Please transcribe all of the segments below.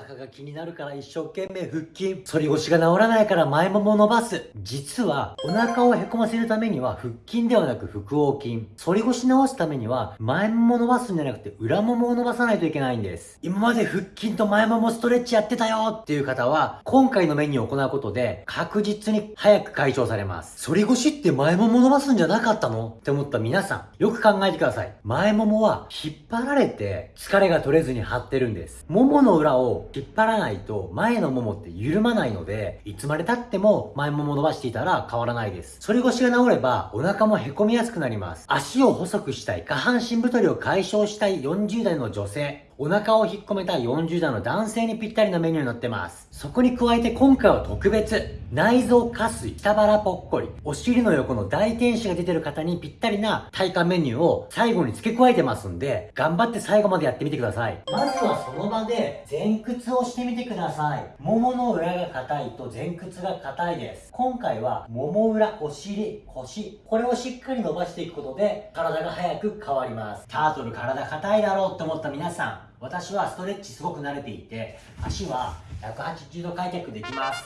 腹が気になるから一生懸命腹筋。反り腰が治らないから前もも伸ばす。実は、お腹をへこませるためには腹筋ではなく腹横筋。反り腰直すためには前もも伸ばすんじゃなくて裏ももを伸ばさないといけないんです。今まで腹筋と前ももストレッチやってたよっていう方は、今回のメニューを行うことで確実に早く解消されます。反り腰って前もも伸ばすんじゃなかったの？って思った皆さん、よく考えてください。前ももは引っ張られて疲れが取れずに張ってるんです。ももの裏を引っ張らないと前のももって緩まないので、いつまで経っても前もも伸ばしていたら変わらないです。反り腰が治ればお腹もへこみやすくなります。足を細くしたい、下半身太りを解消したい40代の女性、お腹を引っ込めた40代の男性にぴったりなメニューになってます。そこに加えて今回は特別、内臓下垂、下腹ぽっこり、お尻の横の大天使が出てる方にぴったりな体幹メニューを最後に付け加えてますんで、頑張って最後までやってみてください。まずはその場で前屈をしてみてください。ももの裏が硬いと前屈が硬いです。今回はもも裏、お尻、腰、これをしっかり伸ばしていくことで体が早く変わります。タートル体硬いだろうって思った皆さん、私はストレッチすごく慣れていて足は180度開脚できます。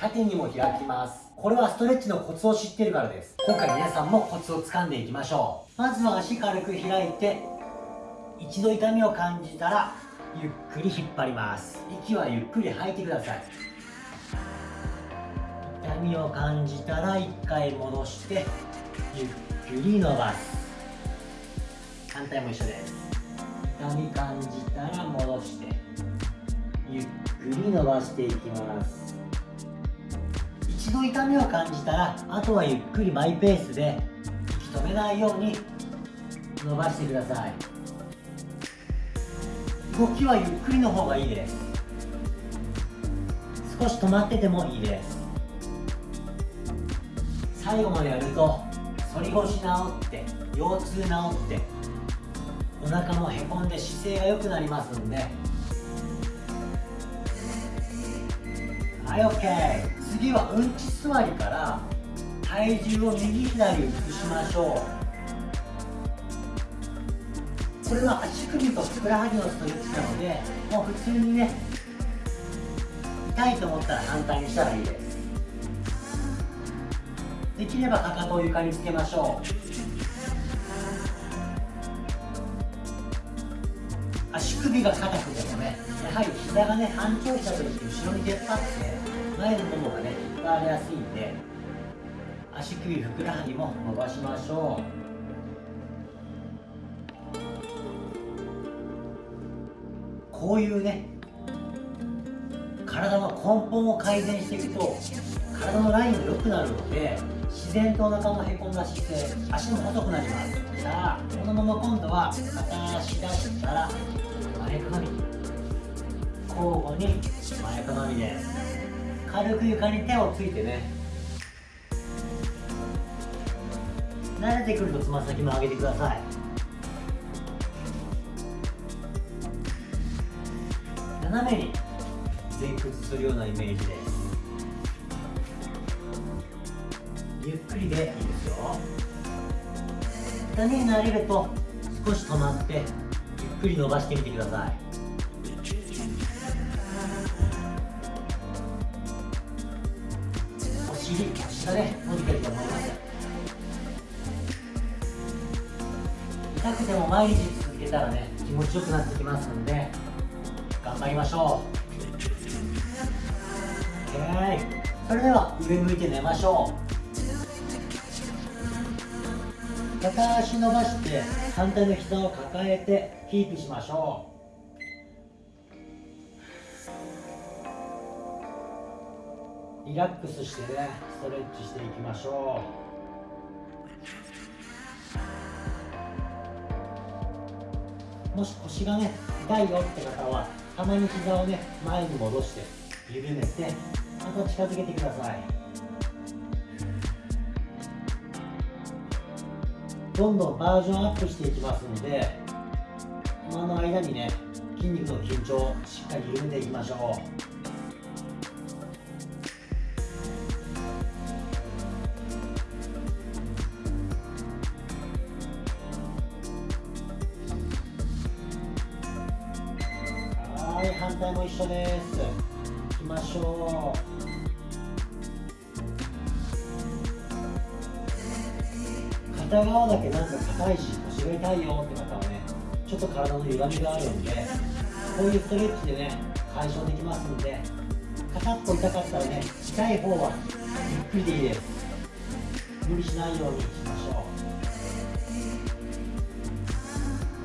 縦にも開きます。これはストレッチのコツを知ってるからです。今回皆さんもコツをつかんでいきましょう。まずは足軽く開いて一度痛みを感じたらゆっくり引っ張ります。息はゆっくり吐いてください。痛みを感じたら1回戻してゆっくり伸ばす。反対も一緒です。痛み感じたら戻してゆっくり伸ばしていきます。一度痛みを感じたらあとはゆっくりマイペースで息止めないように伸ばしてください。動きはゆっくりの方がいいです。少し止まっててもいいです。最後までやると反り腰治って腰痛治ってお腹もへこんで姿勢が良くなりますんで。はい OK 次はうんち座りから体重を右左移しましょう。これは足首とふくらはぎのストレッチなのでもう普通にね痛いと思ったら反対にしたらいいです。できればかかとを床につけましょう。首が硬くてもねやはり膝がね反調した時後ろに出っ張って前のももがね引っ張られやすいんで足首ふくらはぎも伸ばしましょう。こういうね体の根本を改善していくと体のラインも良くなるので自然とお腹のへこんだ姿勢足も細くなります。さあこのまま今度は片足出したら前かがみ交互に前かがみです軽く床に手をついてね。慣れてくるとつま先も上げてください。斜めに前屈するようなイメージです。ゆっくりでいいですよ。痛みに慣れると少し止まって。くり伸ばしてみてください。お尻腰がね伸びてると思います。痛くても毎日続けたらね気持ちよくなってきますんで頑張りましょう。OK それでは上向いて寝ましょう。片足伸ばして反対の膝を抱えてキープしましょう。リラックスしてねストレッチしていきましょう。もし腰がね痛いよって方はたまに膝をね前に戻して緩めてまた近づけてください。どんどんバージョンアップしていきますので今の間にね筋肉の緊張をしっかり緩めていきましょう。はい反対も一緒一緒です。行きましょう。片側だけなんか硬いし腰が痛いよって方はねちょっと体の歪みがあるんでこういうストレッチでね解消できますんで片っぽ痛かったらね痛い方はゆっくりでいいです。無理しないようにしましょ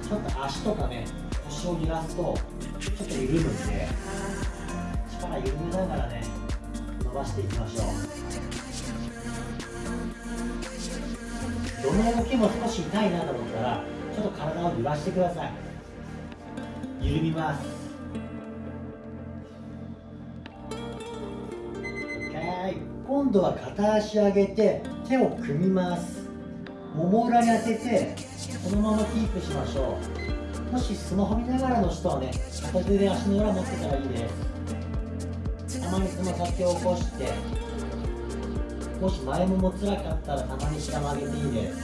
う。ちょっと足とかね腰を揺らすとちょっと緩むんで力緩めながらね伸ばしていきましょう。どの動きも少し痛いなと思ったらちょっと体を揺らしてください。緩みます。OK 今度は片足上げて手を組みます。もも裏に当ててこのままキープしましょう。もしスマホ見ながらの人はね片手で足の裏持ってたらいいです。たまにつま先を起こしてもし前もも辛かったらたまに下曲げていいです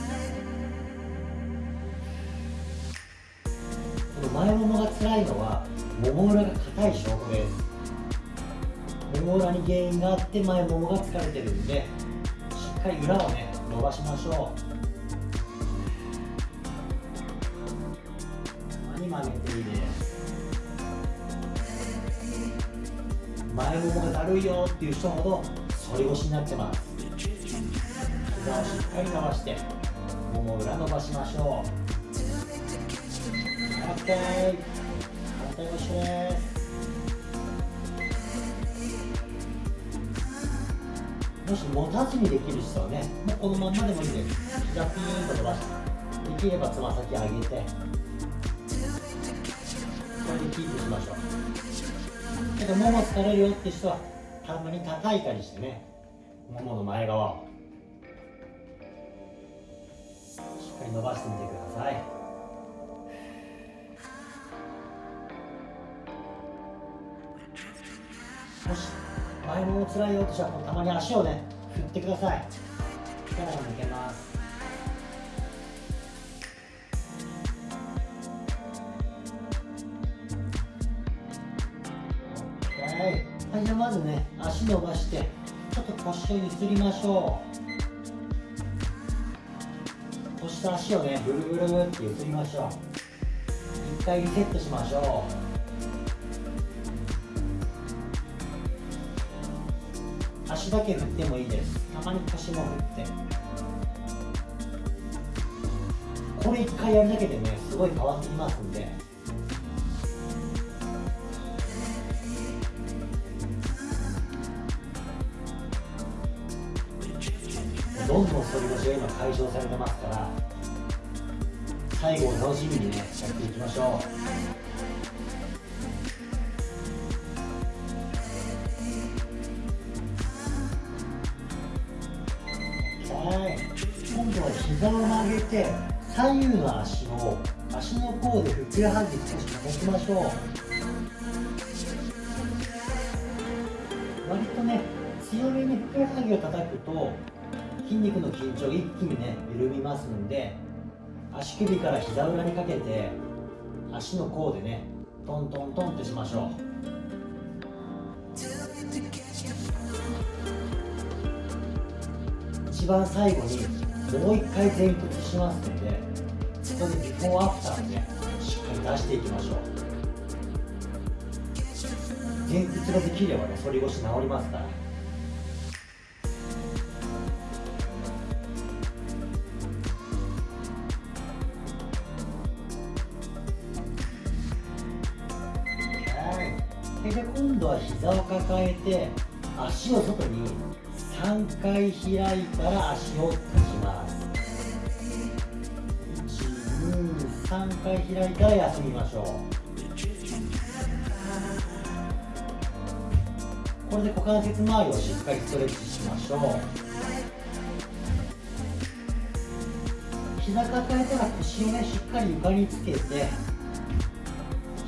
この前ももが辛いのはもも裏が硬い証拠です。もも裏に原因があって前ももが疲れてるんでしっかり裏をね伸ばしましょう。曲げていいです前ももがだるいよっていう人ほど反り腰になってます膝をしっかり伸ばしてもも裏伸ばしましょう。OK 反対腰ですもし持たずにできる人はねもうこのまんまでもいいです膝ピーンと伸ばしてできればつま先上げてこれでキープしましょうけどもも疲れるよって人はたまに叩いたりしてねももの前側をっかり伸ばしてみてください。もし前もも辛いよって人はたまに足をね振ってください。力が抜けます。はいじゃあまずね足伸ばしてちょっと腰をゆすりましょう。と足をねブルブルってゆすりましょう。一回リセットしましょう。足だけ振ってもいいです。たまに腰も振って。これ一回やるだけでねすごい変わってきますんで。どんどん反り腰が今解消されてますから。最後を楽しみにねやっていきましょう。はい。今度は膝を曲げて左右の足を足の甲でふくらはぎ少し保ちましょう。割とね強めにふくらはぎを叩くと筋肉の緊張一気にね緩みますんで足首から膝裏にかけて足の甲でねトントントンってしましょう。一番最後にもう一回前屈しますのでそこでビフォーアフターをねしっかり出していきましょう。前屈ができればね反り腰治りますからで今度は膝を抱えて足を外に3回開いたら足を閉じます。123回開いたら休みましょう。これで股関節周りをしっかりストレッチしましょう。膝抱えたら腰をねしっかり床につけて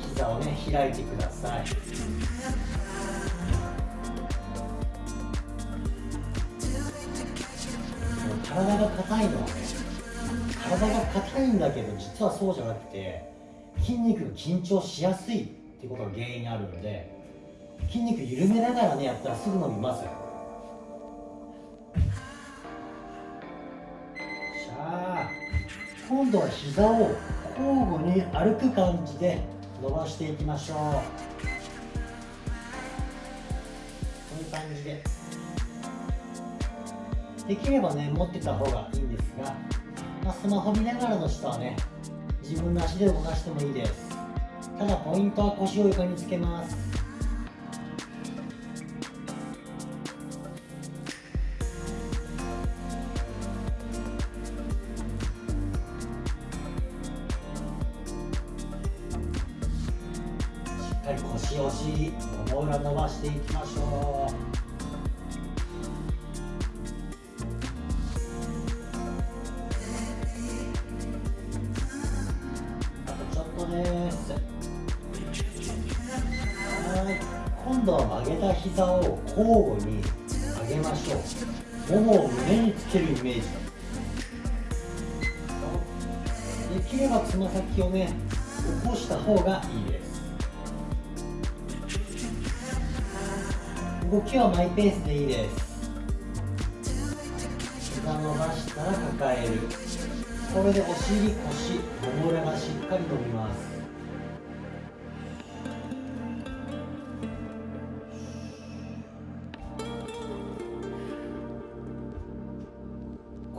膝をね開いてください。体が硬いの。はね体が硬いんだけど実はそうじゃなくて筋肉が緊張しやすいってことが原因にあるので筋肉緩めながらねやったらすぐ伸びます。しゃあ今度は膝を交互に歩く感じで伸ばしていきましょう。こういう感じで。できればね持ってた方がいいんですが、まあ、スマホ見ながらの人はね自分の足で動かしてもいいです。ただポイントは腰を床につけます。しっかり腰お尻もも裏伸ばしていきましょう。度は曲げた膝を交互に上げましょうももを胸につけるイメージ。できればつま先をね起こした方がいいです。動きはマイペースでいいです膝伸ばしたら抱える。これでお尻腰もも裏がしっかり伸びます。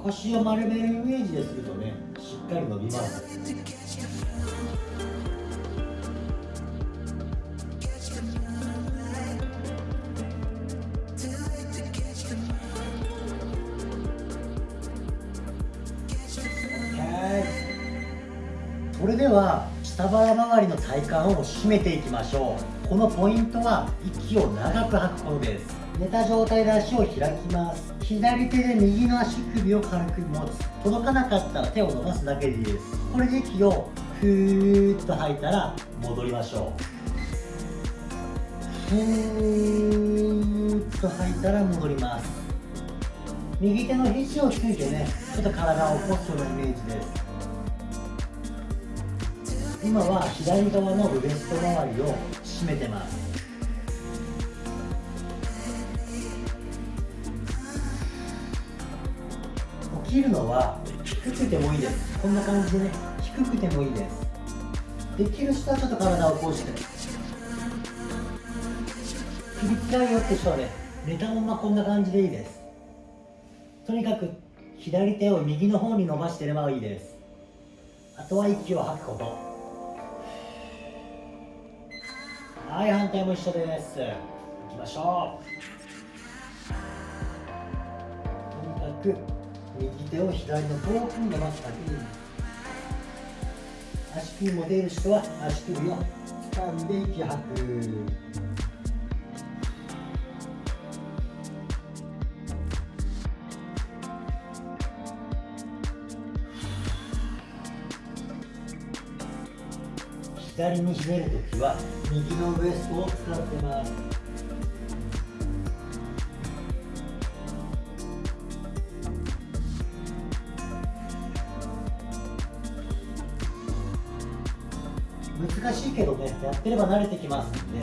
腰を丸めるイメージでするとね。しっかり伸びますそれでは下腹周りの体幹を締めていきましょう。このポイントは息を長く吐くことです。寝た状態で足を開きます。左手で右の足首を軽く持つ。届かなかったら手を伸ばすだけでいいです。これで息をふーっと吐いたら戻りましょう。ふーっと吐いたら戻ります。右手の肘をついてねちょっと体を起こすようなイメージです。今は左側のウエスト周りを締めてます。切るのは低くてもいいです。こんな感じでね低くてもいいです。できる人はちょっと体をこうして首つらいよって人はね寝たままこんな感じでいいです。とにかく左手を右の方に伸ばしてればいいです。あとは息を吐くこと。はい反対も一緒です。いきましょう。とにかく右手を左の遠くに伸ばすだけでいい足首も出る人は足首を掴んで息吐く左にひねるときは右のウエストを使ってます。ってれば慣れてきますんで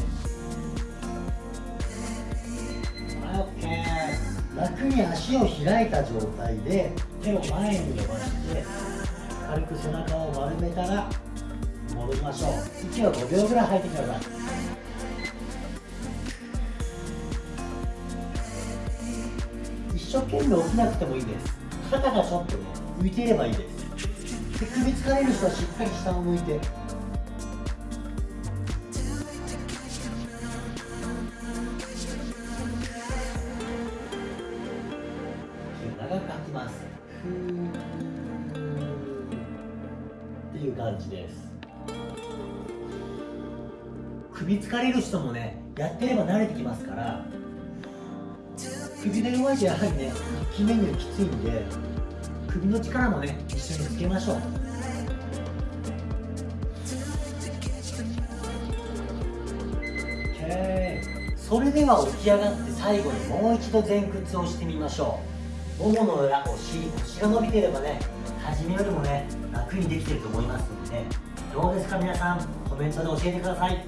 はい OK 楽に足を開いた状態で手を前に伸ばして軽く背中を丸めたら戻りましょう。息を5秒ぐらい吐いてください。一生懸命起きなくてもいいです。肩がちょっとね浮いていればいいです。で首疲れる人はしっかり下を向いてっていう感じです首疲れる人もねやってれば慣れてきますから首が弱いとやはりね筋メニューきついん。で首の力もね一緒につけましょうそれでは起き上がって最後にもう一度前屈をしてみましょうももの裏お尻腰が伸びてればね初めよりもね楽にできてると思いますのでね。どうですか皆さんコメントで教えてください。